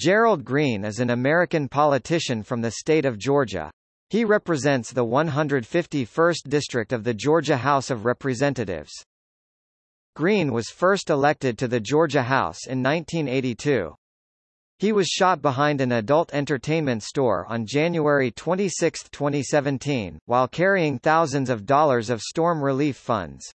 Gerald Green is an American politician from the state of Georgia. He represents the 151st District of the Georgia House of Representatives. Green was first elected to the Georgia House in 1982. He was shot behind an adult entertainment store on January 26, 2017, while carrying thousands of dollars of storm relief funds.